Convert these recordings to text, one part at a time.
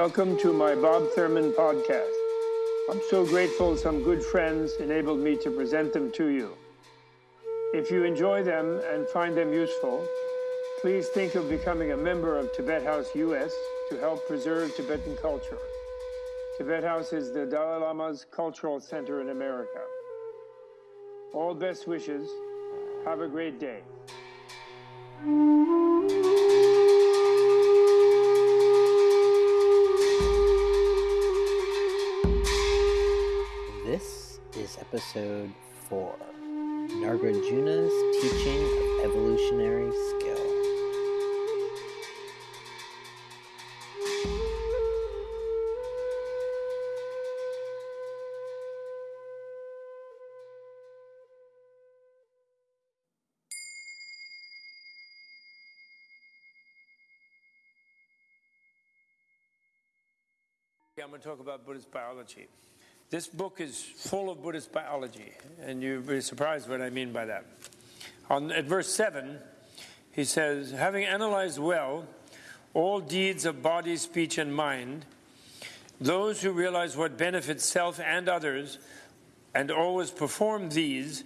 Welcome to my Bob Thurman podcast. I'm so grateful some good friends enabled me to present them to you. If you enjoy them and find them useful, please think of becoming a member of Tibet House US to help preserve Tibetan culture. Tibet House is the Dalai Lama's cultural center in America. All best wishes. Have a great day. Episode 4 Nagarjuna's Teaching of Evolutionary Skill. I'm going to talk about Buddhist biology. This book is full of Buddhist biology, and you'll be surprised what I mean by that. On, at verse 7, he says, Having analyzed well all deeds of body, speech, and mind, those who realize what benefits self and others and always perform these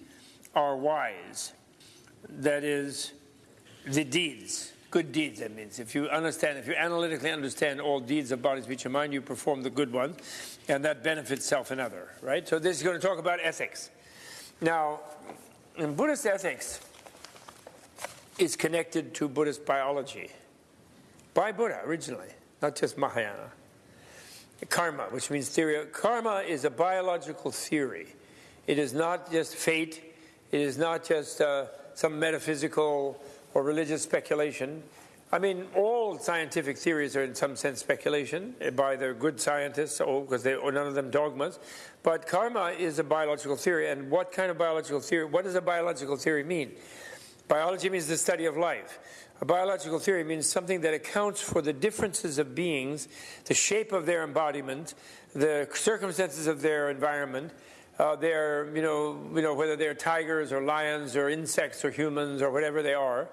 are wise. That is, the deeds good deeds, that means. If you understand, if you analytically understand all deeds of body, speech, and mind, you perform the good ones, and that benefits self and other, right? So this is going to talk about ethics. Now, in Buddhist ethics, is connected to Buddhist biology by Buddha originally, not just Mahayana. Karma, which means theory. Karma is a biological theory. It is not just fate. It is not just uh, some metaphysical or religious speculation. I mean, all scientific theories are in some sense speculation by the good scientists, oh, or because they are none of them dogmas. But karma is a biological theory, and what kind of biological theory? What does a biological theory mean? Biology means the study of life. A biological theory means something that accounts for the differences of beings, the shape of their embodiment, the circumstances of their environment, uh, you know, you know, whether they're tigers or lions or insects or humans or whatever they are.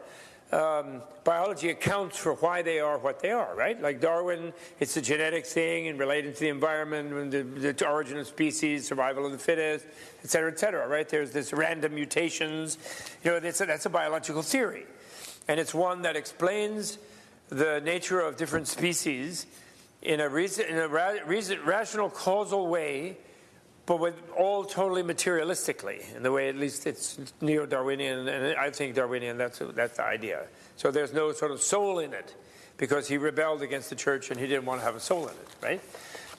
Um, biology accounts for why they are what they are, right? Like Darwin, it's a genetic thing and related to the environment, and the, the, origin of species, survival of the fittest, et cetera, et cetera, right? There's this random mutations. You know, that's a, that's a biological theory. And it's one that explains the nature of different species in a, reason, in a ra rational, causal way but with all totally materialistically, in the way at least it's neo-Darwinian, and I think Darwinian, that's, that's the idea. So there's no sort of soul in it, because he rebelled against the church and he didn't want to have a soul in it, right?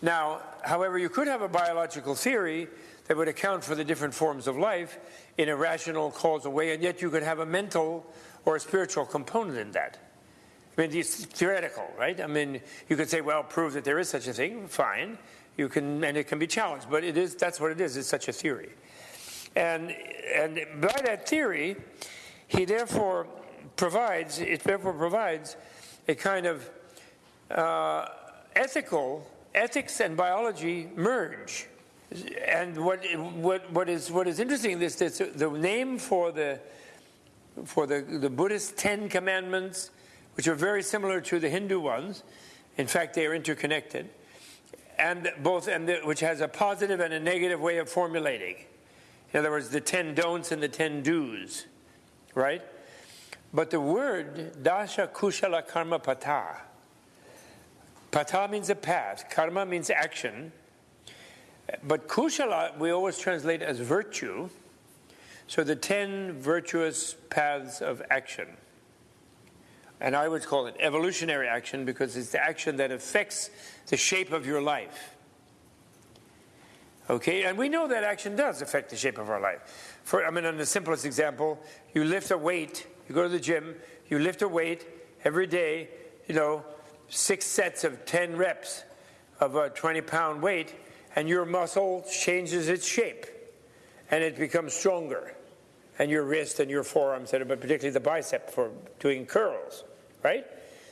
Now, however, you could have a biological theory that would account for the different forms of life in a rational, causal way, and yet you could have a mental or a spiritual component in that. I mean, it's theoretical, right? I mean, you could say, well, prove that there is such a thing, fine you can, and it can be challenged, but it is, that's what it is, it's such a theory. And, and by that theory, he therefore provides, it therefore provides a kind of uh, ethical, ethics and biology merge. And what, what, what, is, what is interesting is that the name for the, for the, the Buddhist Ten Commandments, which are very similar to the Hindu ones, in fact, they are interconnected and both and the, which has a positive and a negative way of formulating. In other words, the 10 don'ts and the 10 do's, right? But the word dasha kushala karma pata. Pata means a path, karma means action. But kushala we always translate as virtue. So the 10 virtuous paths of action. And I would call it evolutionary action because it's the action that affects the shape of your life. Okay, and we know that action does affect the shape of our life. For, I mean, on the simplest example, you lift a weight, you go to the gym, you lift a weight every day, you know, six sets of 10 reps of a 20 pound weight, and your muscle changes its shape and it becomes stronger. And your wrist and your forearms, but particularly the bicep for doing curls right?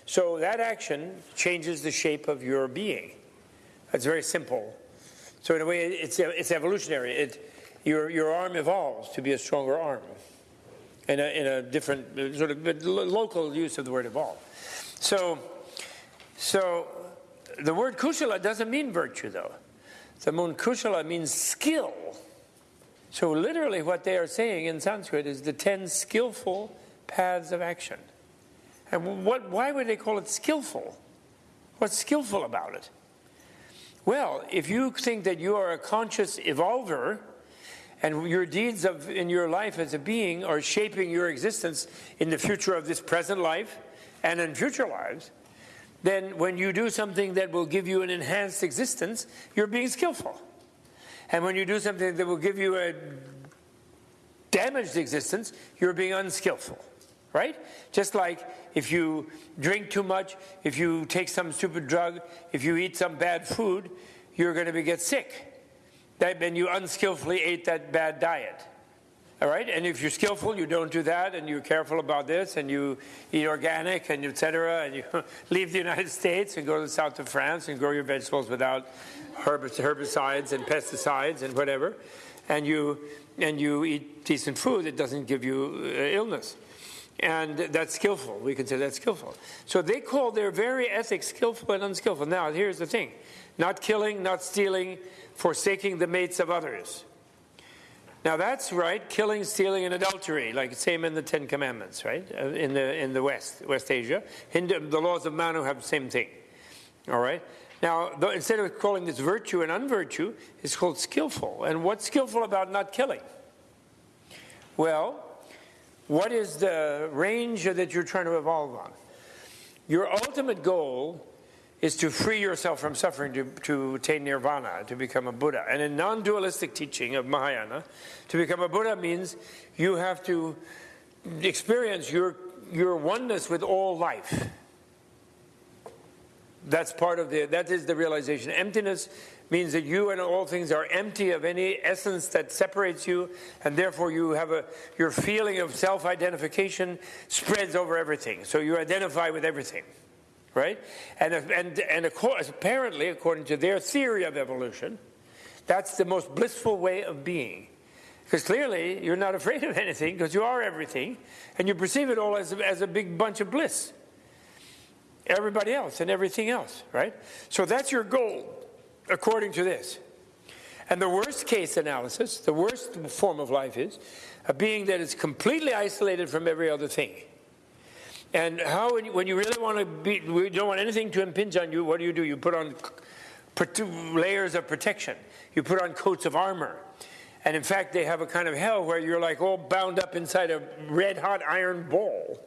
So that action changes the shape of your being. That's very simple. So in a way, it's, it's evolutionary. It, your, your arm evolves to be a stronger arm in a, in a different sort of local use of the word evolve. So, so the word kushala doesn't mean virtue, though. The word kushala means skill. So, literally, what they are saying in Sanskrit is the 10 skillful paths of action. And what, why would they call it skillful? What's skillful about it? Well, if you think that you are a conscious evolver, and your deeds of, in your life as a being are shaping your existence in the future of this present life and in future lives, then when you do something that will give you an enhanced existence, you're being skillful. And when you do something that will give you a damaged existence, you're being unskillful. Right? Just like if you drink too much, if you take some stupid drug, if you eat some bad food, you're going to get sick. That means you unskillfully ate that bad diet. All right, and if you're skillful, you don't do that, and you're careful about this, and you eat organic, and etc., and you leave the United States and go to the south of France and grow your vegetables without herbicides and pesticides and whatever, and you and you eat decent food that doesn't give you uh, illness, and that's skillful. We consider that skillful. So they call their very ethics skillful and unskillful. Now, here's the thing: not killing, not stealing, forsaking the mates of others. Now that's right, killing, stealing, and adultery, like same in the Ten Commandments, right? Uh, in the in the West, West Asia, Hindu, the laws of Manu have the same thing. All right. Now, instead of calling this virtue and unvirtue, it's called skillful. And what's skillful about not killing? Well, what is the range that you're trying to evolve on? Your ultimate goal is to free yourself from suffering to, to attain nirvana, to become a Buddha. And in non dualistic teaching of Mahayana, to become a Buddha means you have to experience your, your oneness with all life. That's part of the, that is the realization. Emptiness means that you and all things are empty of any essence that separates you, and therefore you have a, your feeling of self identification spreads over everything. So you identify with everything right? And, and, and apparently, according to their theory of evolution, that's the most blissful way of being. Because clearly, you're not afraid of anything because you are everything, and you perceive it all as as a big bunch of bliss. Everybody else and everything else, right? So that's your goal, according to this. And the worst case analysis, the worst form of life is a being that is completely isolated from every other thing. And how, when you really want to be, we don't want anything to impinge on you, what do you do? You put on layers of protection. You put on coats of armor. And in fact, they have a kind of hell where you're like all bound up inside a red hot iron ball.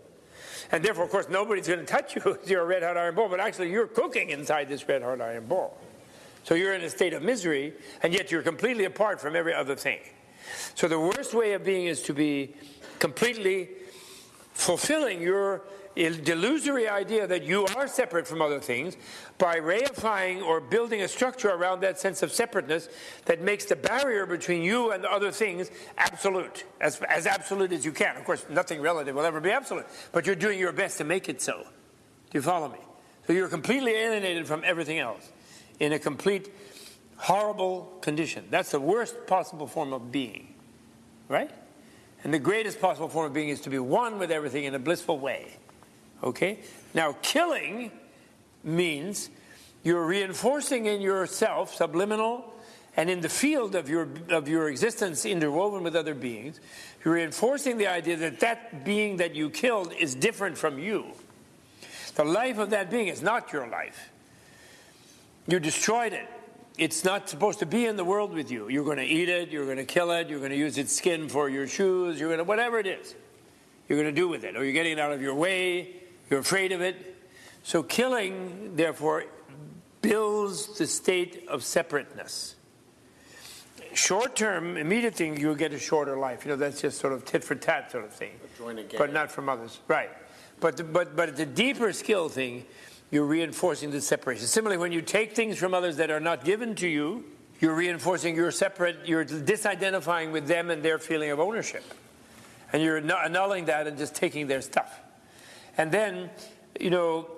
And therefore, of course, nobody's going to touch you you're a red hot iron ball, but actually, you're cooking inside this red hot iron ball. So you're in a state of misery, and yet you're completely apart from every other thing. So the worst way of being is to be completely fulfilling your delusory idea that you are separate from other things by reifying or building a structure around that sense of separateness that makes the barrier between you and other things absolute, as, as absolute as you can. Of course, nothing relative will ever be absolute, but you're doing your best to make it so. Do you follow me? So you're completely alienated from everything else in a complete horrible condition. That's the worst possible form of being, right? And the greatest possible form of being is to be one with everything in a blissful way. Okay? Now, killing means you're reinforcing in yourself, subliminal, and in the field of your, of your existence interwoven with other beings, you're reinforcing the idea that that being that you killed is different from you. The life of that being is not your life. You destroyed it it's not supposed to be in the world with you. You're going to eat it, you're going to kill it, you're going to use its skin for your shoes, you're going to, whatever it is, you're going to do with it. Or you're getting it out of your way, you're afraid of it. So killing, therefore, builds the state of separateness. Short term, immediate thing, you'll get a shorter life. You know, that's just sort of tit for tat sort of thing. But not from others. Right. But, the, but, but the deeper skill thing, you're reinforcing the separation. Similarly, when you take things from others that are not given to you, you're reinforcing your separate, you're disidentifying with them and their feeling of ownership. And you're annulling that and just taking their stuff. And then, you know,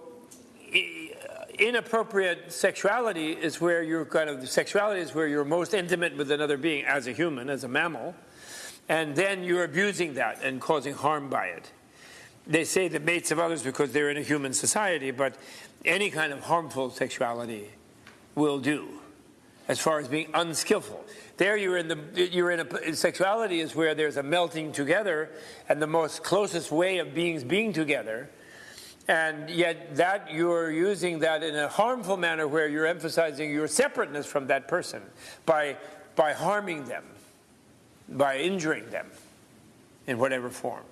inappropriate sexuality is where you're kind of, sexuality is where you're most intimate with another being as a human, as a mammal. And then you're abusing that and causing harm by it. They say the mates of others because they're in a human society, but any kind of harmful sexuality will do as far as being unskillful. There you're in the you're in a sexuality is where there's a melting together and the most closest way of beings being together. And yet that you're using that in a harmful manner where you're emphasizing your separateness from that person by by harming them, by injuring them in whatever form.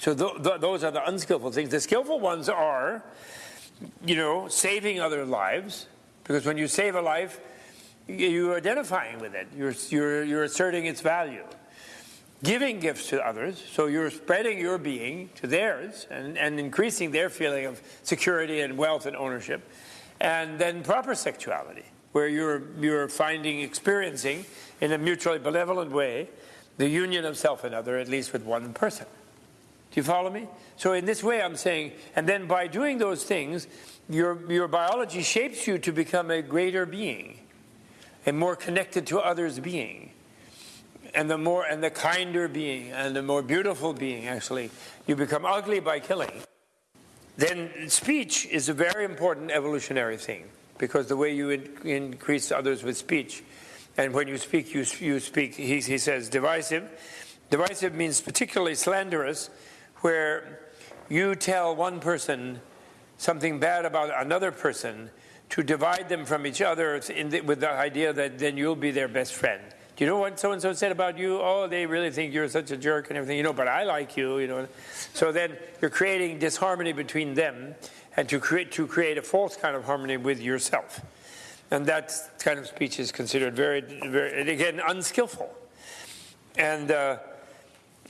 So th th those are the unskillful things. The skillful ones are, you know, saving other lives, because when you save a life, you're identifying with it. You're, you're, you're asserting its value. Giving gifts to others, so you're spreading your being to theirs and, and increasing their feeling of security and wealth and ownership. And then proper sexuality, where you're, you're finding, experiencing in a mutually benevolent way the union of self and other, at least with one person. Do you follow me? So in this way, I'm saying, and then by doing those things, your, your biology shapes you to become a greater being a more connected to others being and the more and the kinder being and the more beautiful being actually. You become ugly by killing. Then speech is a very important evolutionary thing because the way you in, increase others with speech and when you speak you, you speak he, he says divisive. Divisive means particularly slanderous where you tell one person something bad about another person to divide them from each other the, with the idea that then you'll be their best friend. Do you know what so and so said about you? Oh, they really think you're such a jerk and everything. You know, but I like you. You know, so then you're creating disharmony between them, and to create to create a false kind of harmony with yourself, and that kind of speech is considered very, very again unskillful, and. Uh,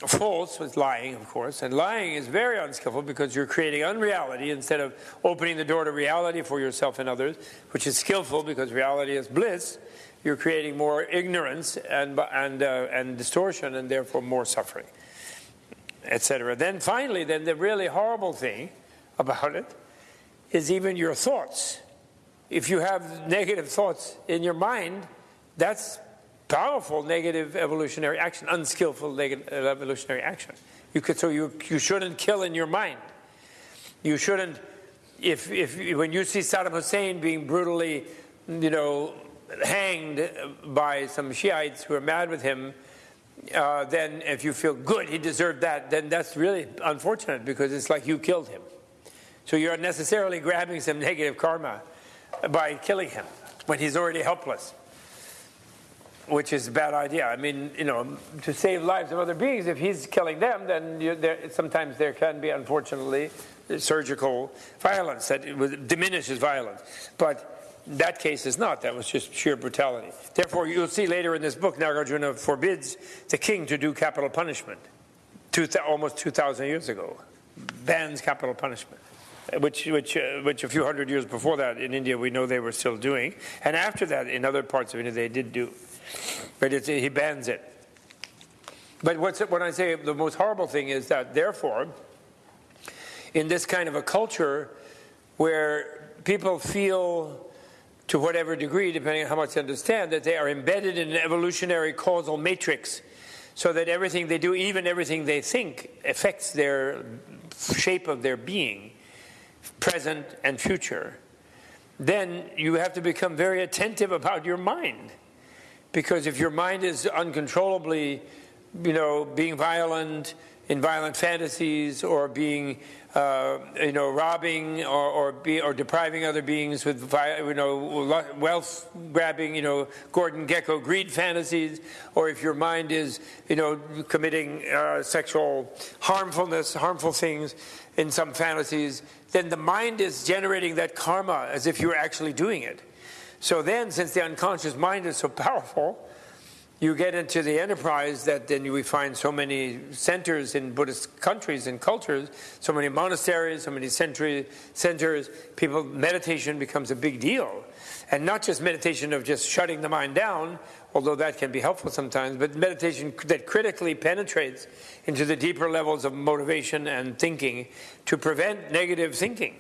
false was lying, of course, and lying is very unskillful because you're creating unreality instead of opening the door to reality for yourself and others, which is skillful because reality is bliss. You're creating more ignorance and and uh, and distortion, and therefore more suffering, etc. Then finally, then the really horrible thing about it is even your thoughts. If you have negative thoughts in your mind, that's powerful negative evolutionary action, unskillful negative evolutionary action. You could, so you, you shouldn't kill in your mind. You shouldn't, if, if when you see Saddam Hussein being brutally, you know, hanged by some Shiites who are mad with him, uh, then if you feel good, he deserved that, then that's really unfortunate because it's like you killed him. So you're necessarily grabbing some negative karma by killing him when he's already helpless which is a bad idea. I mean, you know, to save lives of other beings, if he's killing them, then you, there, sometimes there can be, unfortunately, surgical violence that diminishes violence. But that case is not. That was just sheer brutality. Therefore, you'll see later in this book, Nagarjuna forbids the king to do capital punishment, two, almost 2,000 years ago, bans capital punishment. Which, which, uh, which a few hundred years before that in India we know they were still doing, and after that in other parts of India they did do. But he bans it. But what's, when I say the most horrible thing is that, therefore, in this kind of a culture where people feel, to whatever degree, depending on how much they understand, that they are embedded in an evolutionary causal matrix, so that everything they do, even everything they think, affects their shape of their being, present and future, then you have to become very attentive about your mind. Because if your mind is uncontrollably, you know, being violent in violent fantasies or being, uh, you know, robbing or, or, be, or depriving other beings with, you know, wealth grabbing, you know, Gordon Gekko greed fantasies, or if your mind is, you know, committing uh, sexual harmfulness, harmful things in some fantasies, then the mind is generating that karma as if you're actually doing it. So then, since the unconscious mind is so powerful, you get into the enterprise that then we find so many centers in Buddhist countries and cultures, so many monasteries, so many century, centers, people, meditation becomes a big deal. And not just meditation of just shutting the mind down, although that can be helpful sometimes, but meditation that critically penetrates into the deeper levels of motivation and thinking to prevent negative thinking.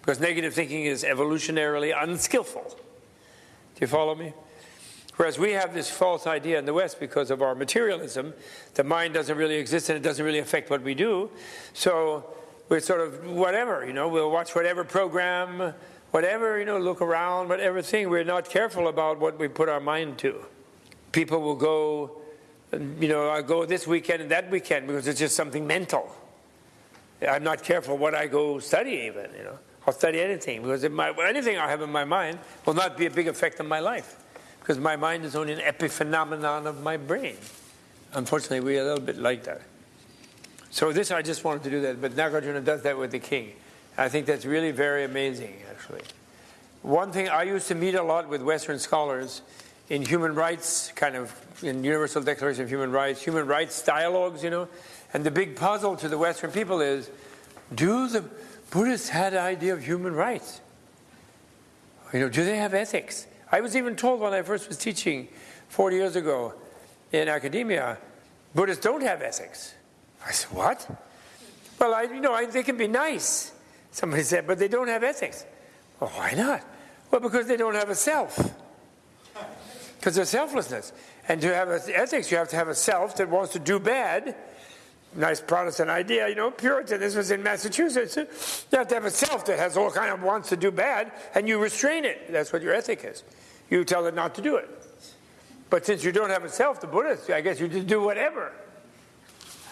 Because negative thinking is evolutionarily unskillful. Do you follow me? Whereas we have this false idea in the West because of our materialism. The mind doesn't really exist and it doesn't really affect what we do. So we're sort of whatever, you know, we'll watch whatever program, whatever, you know, look around, whatever thing. We're not careful about what we put our mind to. People will go, you know, I go this weekend and that weekend because it's just something mental. I'm not careful what I go study even, you know. I'll study anything because my, anything I have in my mind will not be a big effect on my life because my mind is only an epiphenomenon of my brain. Unfortunately, we're a little bit like that. So this, I just wanted to do that, but Nagarjuna does that with the king. I think that's really very amazing, actually. One thing I used to meet a lot with Western scholars in human rights, kind of in Universal Declaration of Human Rights, human rights dialogues, you know, and the big puzzle to the Western people is, do the Buddhists had an idea of human rights? You know, do they have ethics? I was even told when I first was teaching 40 years ago in academia, Buddhists don't have ethics. I said, what? Well, I, you know, I, they can be nice, somebody said, but they don't have ethics. Well, why not? Well, because they don't have a self. Because there's selflessness. And to have ethics, you have to have a self that wants to do bad. Nice Protestant idea, you know, Puritan. This was in Massachusetts. You have to have a self that has all kind of wants to do bad, and you restrain it. That's what your ethic is. You tell it not to do it. But since you don't have a self, the Buddhist, I guess you just do whatever.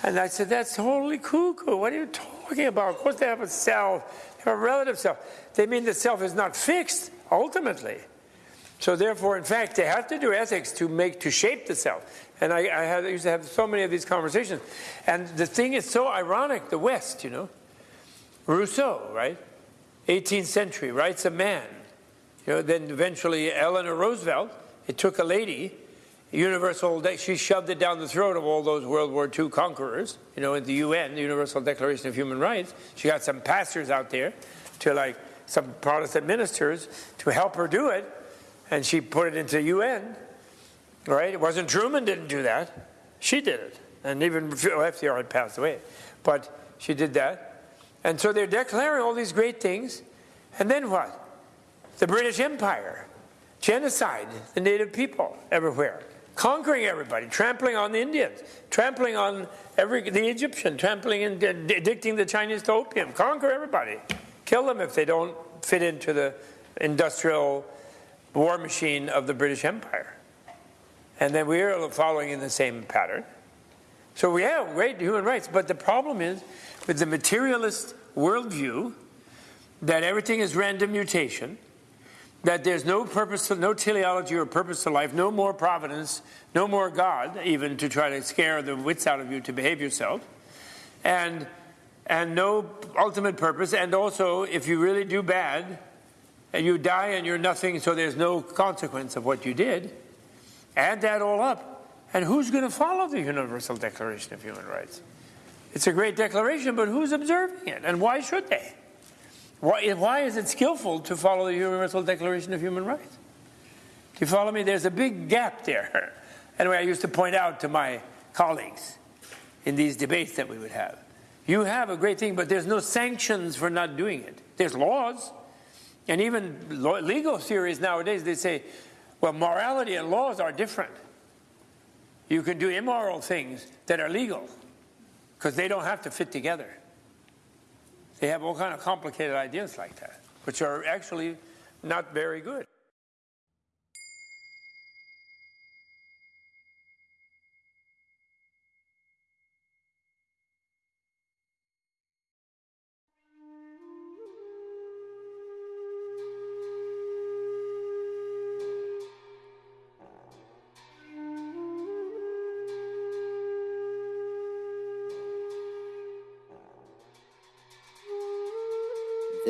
And I said, that's totally cuckoo. What are you talking about? Of course they have a self, they have a relative self. They mean the self is not fixed, ultimately. So therefore, in fact, they have to do ethics to make, to shape the self. And I, I, I used to have so many of these conversations. And the thing is so ironic, the West, you know. Rousseau, right? 18th century, writes a man. You know, then eventually Eleanor Roosevelt, it took a lady universal, she shoved it down the throat of all those World War II conquerors, you know, in the UN, the Universal Declaration of Human Rights. She got some pastors out there to like some Protestant ministers to help her do it, and she put it into UN, right? It wasn't Truman didn't do that. She did it. And even FDR had passed away. But she did that. And so they're declaring all these great things. And then what? The British Empire, genocide, the native people everywhere conquering everybody, trampling on the Indians, trampling on every the Egyptian, trampling and addicting the Chinese to opium, conquer everybody, kill them if they don't fit into the industrial war machine of the British Empire. And then we are following in the same pattern. So we have great human rights, but the problem is with the materialist worldview that everything is random mutation that there's no purpose, to, no teleology or purpose to life, no more providence, no more God, even to try to scare the wits out of you to behave yourself, and and no ultimate purpose. And also, if you really do bad, and you die and you're nothing, so there's no consequence of what you did. Add that all up, and who's going to follow the Universal Declaration of Human Rights? It's a great declaration, but who's observing it, and why should they? Why, why is it skillful to follow the Universal Declaration of Human Rights? Do you follow me? There's a big gap there. Anyway, I used to point out to my colleagues in these debates that we would have. You have a great thing, but there's no sanctions for not doing it. There's laws. And even legal theories nowadays, they say, well, morality and laws are different. You can do immoral things that are legal because they don't have to fit together. They have all kind of complicated ideas like that, which are actually not very good.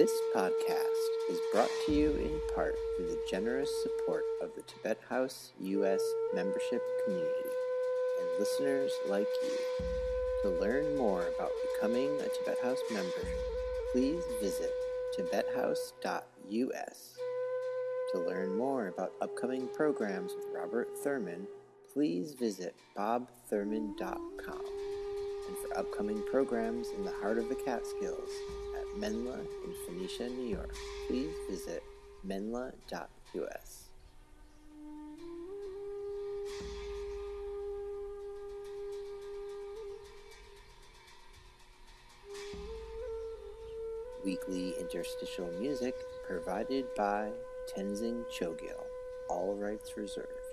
This podcast is brought to you in part through the generous support of the Tibet House U.S. membership community and listeners like you. To learn more about becoming a Tibet House member, please visit tibethouse.us. To learn more about upcoming programs with Robert Thurman, please visit bobthurman.com. And for upcoming programs in the heart of the Catskills, Menla in Phoenicia, New York, please visit menla.us. Weekly interstitial music provided by Tenzin Choegyal, all rights reserved.